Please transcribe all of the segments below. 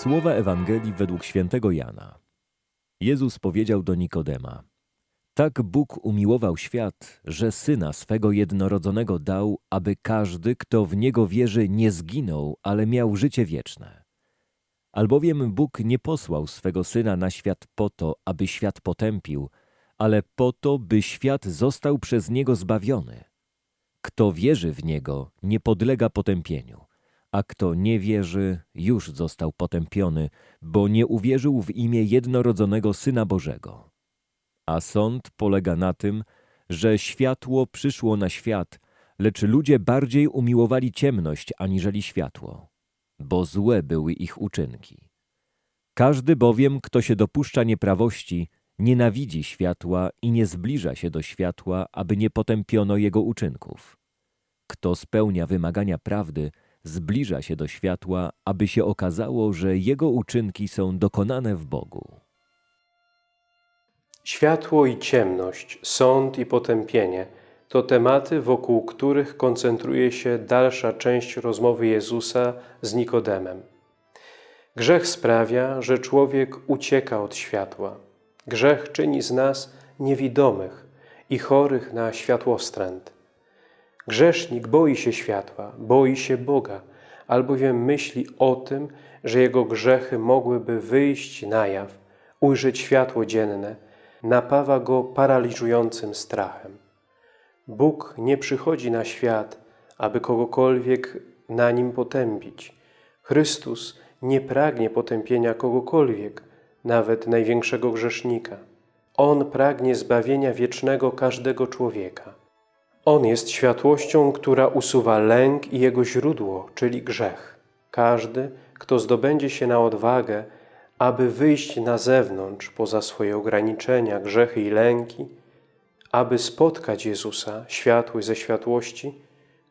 Słowa Ewangelii według świętego Jana. Jezus powiedział do Nikodema: Tak Bóg umiłował świat, że syna swego jednorodzonego dał, aby każdy, kto w niego wierzy, nie zginął, ale miał życie wieczne. Albowiem Bóg nie posłał swego syna na świat po to, aby świat potępił, ale po to, by świat został przez niego zbawiony. Kto wierzy w niego, nie podlega potępieniu a kto nie wierzy, już został potępiony, bo nie uwierzył w imię jednorodzonego Syna Bożego. A sąd polega na tym, że światło przyszło na świat, lecz ludzie bardziej umiłowali ciemność aniżeli światło, bo złe były ich uczynki. Każdy bowiem, kto się dopuszcza nieprawości, nienawidzi światła i nie zbliża się do światła, aby nie potępiono jego uczynków. Kto spełnia wymagania prawdy, zbliża się do światła, aby się okazało, że jego uczynki są dokonane w Bogu. Światło i ciemność, sąd i potępienie to tematy, wokół których koncentruje się dalsza część rozmowy Jezusa z Nikodemem. Grzech sprawia, że człowiek ucieka od światła. Grzech czyni z nas niewidomych i chorych na światłostręt. Grzesznik boi się światła, boi się Boga, albowiem myśli o tym, że jego grzechy mogłyby wyjść na jaw, ujrzeć światło dzienne, napawa go paraliżującym strachem. Bóg nie przychodzi na świat, aby kogokolwiek na nim potępić. Chrystus nie pragnie potępienia kogokolwiek, nawet największego grzesznika. On pragnie zbawienia wiecznego każdego człowieka. On jest światłością, która usuwa lęk i jego źródło, czyli grzech. Każdy, kto zdobędzie się na odwagę, aby wyjść na zewnątrz, poza swoje ograniczenia, grzechy i lęki, aby spotkać Jezusa, światłość ze światłości,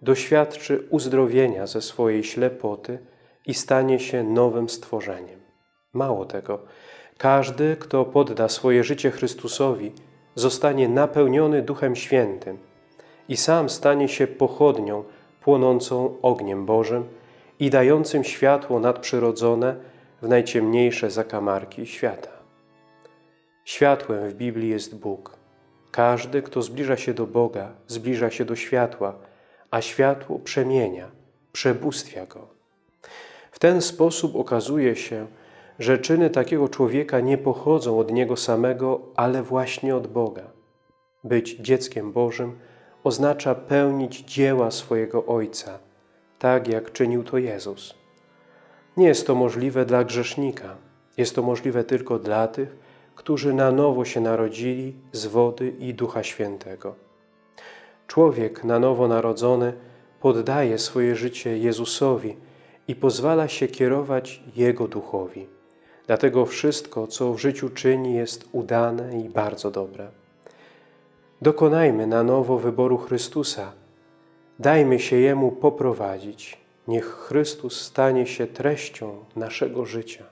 doświadczy uzdrowienia ze swojej ślepoty i stanie się nowym stworzeniem. Mało tego, każdy, kto podda swoje życie Chrystusowi, zostanie napełniony Duchem Świętym – i sam stanie się pochodnią płonącą ogniem Bożym i dającym światło nadprzyrodzone w najciemniejsze zakamarki świata. Światłem w Biblii jest Bóg. Każdy, kto zbliża się do Boga, zbliża się do światła, a światło przemienia, przebóstwia go. W ten sposób okazuje się, że czyny takiego człowieka nie pochodzą od niego samego, ale właśnie od Boga. Być dzieckiem Bożym oznacza pełnić dzieła swojego Ojca, tak jak czynił to Jezus. Nie jest to możliwe dla grzesznika. Jest to możliwe tylko dla tych, którzy na nowo się narodzili z wody i Ducha Świętego. Człowiek na nowo narodzony poddaje swoje życie Jezusowi i pozwala się kierować Jego Duchowi. Dlatego wszystko, co w życiu czyni, jest udane i bardzo dobre. Dokonajmy na nowo wyboru Chrystusa. Dajmy się Jemu poprowadzić. Niech Chrystus stanie się treścią naszego życia.